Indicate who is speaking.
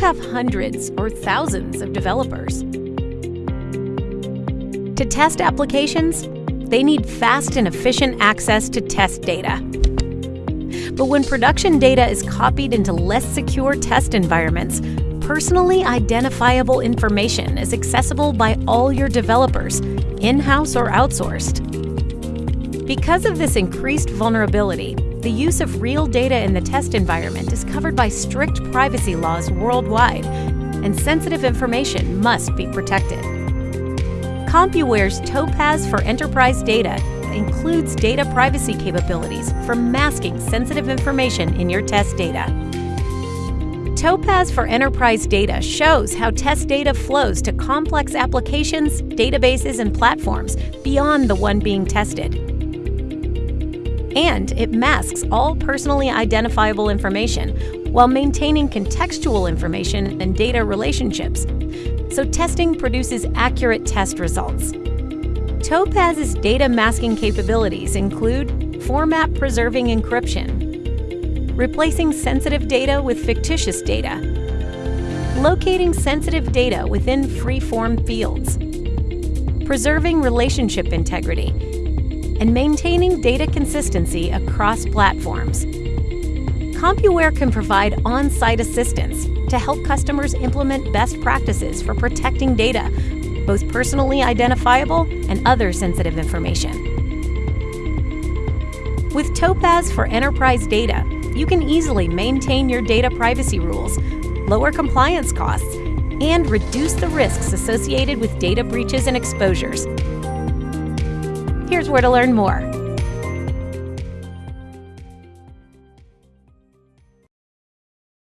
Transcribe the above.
Speaker 1: have hundreds or thousands of developers. To test applications, they need fast and efficient access to test data. But when production data is copied into less secure test environments, personally identifiable information is accessible by all your developers, in-house or outsourced. Because of this increased vulnerability, the use of real data in the test environment is covered by strict privacy laws worldwide, and sensitive information must be protected. CompuWare's Topaz for Enterprise Data includes data privacy capabilities for masking sensitive information in your test data. Topaz for Enterprise Data shows how test data flows to complex applications, databases, and platforms beyond the one being tested. And it masks all personally identifiable information while maintaining contextual information and data relationships so testing produces accurate test results. Topaz's data masking capabilities include format preserving encryption, replacing sensitive data with fictitious data, locating sensitive data within free-form fields, preserving relationship integrity, and maintaining data consistency across platforms. CompuWare can provide on-site assistance to help customers implement best practices for protecting data, both personally identifiable and other sensitive information. With Topaz for enterprise data, you can easily maintain your data privacy rules, lower compliance costs, and reduce the risks associated with data breaches and exposures. Here's where to learn more.